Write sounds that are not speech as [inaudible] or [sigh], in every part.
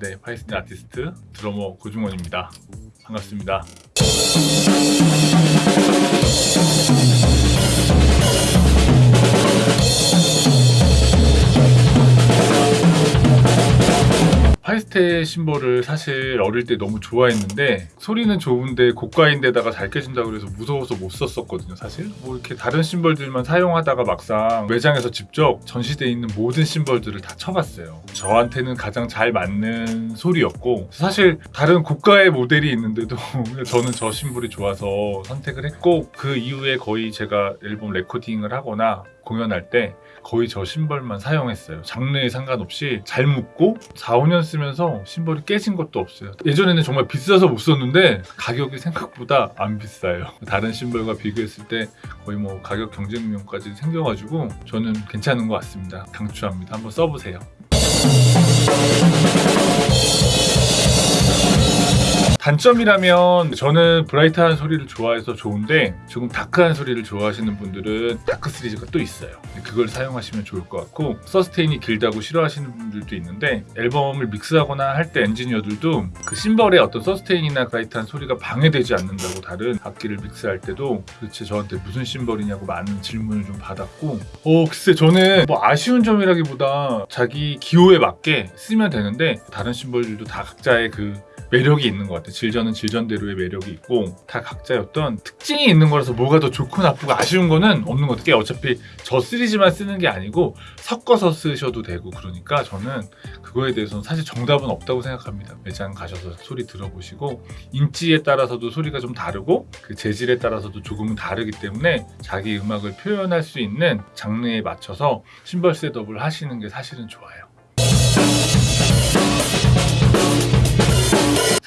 네, 파이스테 아티스트 드러머 고중원입니다. 반갑습니다. 파이스테 심벌을 사실 어릴 때 너무 좋아했는데 소리는 좋은데 고가인데다가 잘 깨진다고 그래서 무서워서 못 썼었거든요 사실. 뭐 이렇게 다른 심벌들만 사용하다가 막상 매장에서 직접 전시되어 있는 모든 심벌들을 다 쳐봤어요. 저한테는 가장 잘 맞는 소리였고 사실 다른 고가의 모델이 있는데도 [laughs] 저는 저 심벌이 좋아서 선택을 했고 그 이후에 거의 제가 앨범 레코딩을 하거나 공연할 때 거의 저 신발만 사용했어요. 장르에 상관없이 잘 묶고 4, 5년 쓰면서 신발이 깨진 것도 없어요. 예전에는 정말 비싸서 못 썼는데 가격이 생각보다 안 비싸요. 다른 신발과 비교했을 때 거의 뭐 가격 경쟁력까지 생겨가지고 저는 괜찮은 것 같습니다. 강추합니다. 한번 써보세요 단점이라면 저는 bright한 소리를 좋아해서 좋은데 조금 dark한 소리를 좋아하시는 분들은 dark 시리즈가 또 있어요. 그걸 사용하시면 좋을 것 같고 sustain이 길다고 싫어하시는 분들도 있는데 앨범을 믹스하거나 할 때 엔지니어들도 그 심벌의 어떤 sustain이나 bright한 소리가 방해되지 않는다고 다른 악기를 믹스할 때도 도대체 저한테 무슨 심벌이냐고 많은 질문을 좀 받았고 어 글쎄 저는 뭐 아쉬운 점이라기보다 자기 기호에 맞게 쓰면 되는데 다른 심벌들도 다 각자의 그 매력이 있는 것 같아요. 질전은 질전대로의 매력이 있고 다 각자의 어떤 특징이 있는 거라서 뭐가 더 좋고 나쁘고 아쉬운 거는 없는 것 같아요. 어차피 저 시리즈만 쓰는 게 아니고 섞어서 쓰셔도 되고 그러니까 저는 그거에 대해서는 사실 정답은 없다고 생각합니다. 매장 가셔서 소리 들어보시고 인지에 따라서도 소리가 좀 다르고 그 재질에 따라서도 조금은 다르기 때문에 자기 음악을 표현할 수 있는 장르에 맞춰서 심벌 셋업을 하시는 게 사실은 좋아요.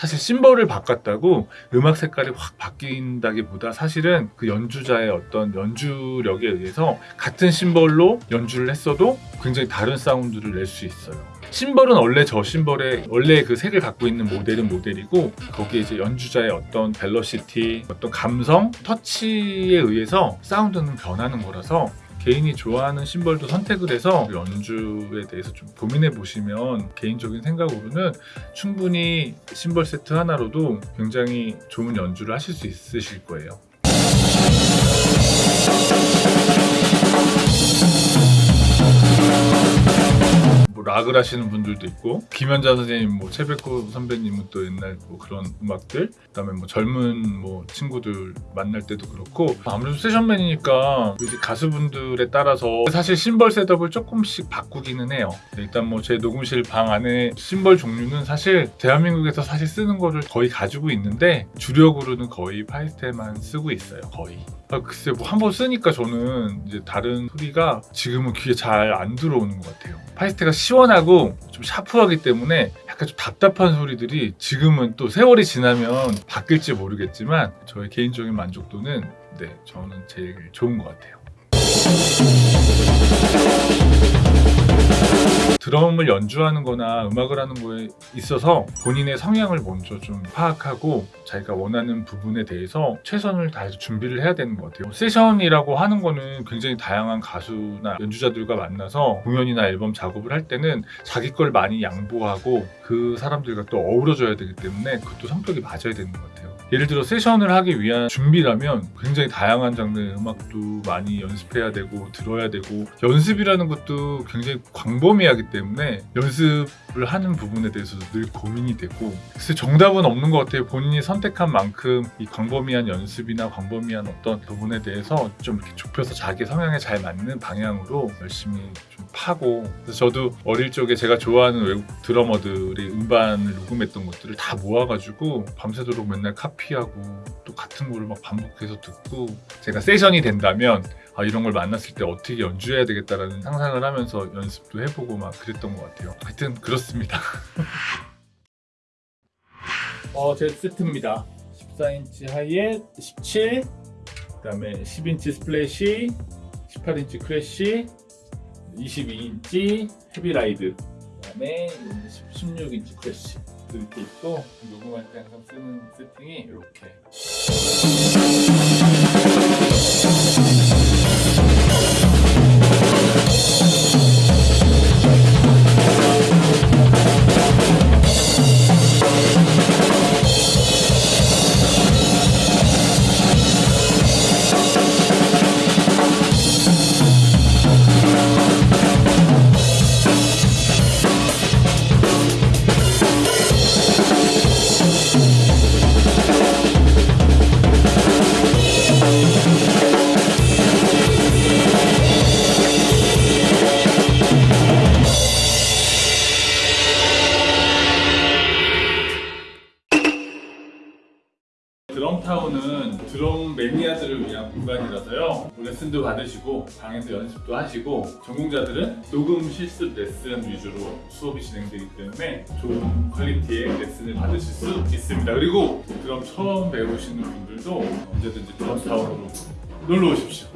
사실 심벌을 바꿨다고 음악 색깔이 확 바뀐다기보다 사실은 그 연주자의 어떤 연주력에 의해서 같은 심벌로 연주를 했어도 굉장히 다른 사운드를 낼 수 있어요. 심벌은 원래 저 심벌의 원래 그 색을 갖고 있는 모델은 모델이고 거기에 이제 연주자의 어떤 벨러시티, 어떤 감성, 터치에 의해서 사운드는 변하는 거라서 개인이 좋아하는 심벌도 선택을 해서 연주에 대해서 좀 고민해 보시면 개인적인 생각으로는 충분히 심벌 세트 하나로도 굉장히 좋은 연주를 하실 수 있으실 거예요. 뭐 락을 하시는 분들도 있고 김현자 선생님, 뭐 최백호 선배님은 또 옛날 뭐 그런 음악들 그다음에 뭐 젊은 뭐 친구들 만날 때도 그렇고 아무래도 세션맨이니까 이제 가수분들에 따라서 사실 심벌 셋업을 조금씩 바꾸기는 해요. 일단 뭐 제 녹음실 방 안에 심벌 종류는 사실 대한민국에서 사실 쓰는 거를 거의 가지고 있는데 주력으로는 거의 파이스텔만 쓰고 있어요 거의. 아, 글쎄 뭐 한 번 쓰니까 저는 이제 다른 소리가 지금은 귀에 잘 안 들어오는 것 같아요. 파이스테가 시원하고 좀 샤프하기 때문에 약간 좀 답답한 소리들이 지금은 또 세월이 지나면 바뀔지 모르겠지만 저의 개인적인 만족도는 네 저는 제일 좋은 것 같아요 드럼을 연주하는 거나 음악을 하는 거에 있어서 본인의 성향을 먼저 좀 파악하고 자기가 원하는 부분에 대해서 최선을 다해서 준비를 해야 되는 것 같아요. 세션이라고 하는 거는 굉장히 다양한 가수나 연주자들과 만나서 공연이나 앨범 작업을 할 때는 자기 걸 많이 양보하고 그 사람들과 또 어우러져야 되기 때문에 그것도 성격이 맞아야 되는 것 같아요 예를 들어 세션을 하기 위한 준비라면 굉장히 다양한 장르의 음악도 많이 연습해야 되고 들어야 되고 연습이라는 것도 굉장히 광범위하기 때문에 연습을 하는 부분에 대해서도 늘 고민이 되고 글쎄 정답은 없는 것 같아요. 본인이 선택한 만큼 이 광범위한 연습이나 광범위한 어떤 부분에 대해서 좀 이렇게 좁혀서 자기 성향에 잘 맞는 방향으로 열심히 좀 파고 그래서 저도 어릴 적에 제가 좋아하는 외국 드러머들이 음반을 녹음했던 것들을 다 모아가지고 밤새도록 맨날 카피하고 또 같은 거를 막 반복해서 듣고 제가 세션이 된다면 아, 이런 걸 만났을 때 어떻게 연주해야 되겠다라는 상상을 하면서 연습도 해보고 막 그랬던 것 같아요. 하여튼 그렇습니다. [laughs] 어, 제 세트입니다. 14인치 하이에 17 그 다음에 10인치 splash 18인치 crash 22인치 heavy ride. 그다음에 16인치 crash. 이렇게 있고 녹음할 때 항상 쓰는 세팅이 이렇게 매니아들을 위한 공간이라서요. 뭐 레슨도 받으시고 방에서 연습도 하시고 전공자들은 녹음 실습 레슨 위주로 수업이 진행되기 때문에 좋은 퀄리티의 레슨을 받으실 수 있습니다. 그리고 드럼 처음 배우시는 분들도 언제든지 드럼 타운으로 놀러 오십시오.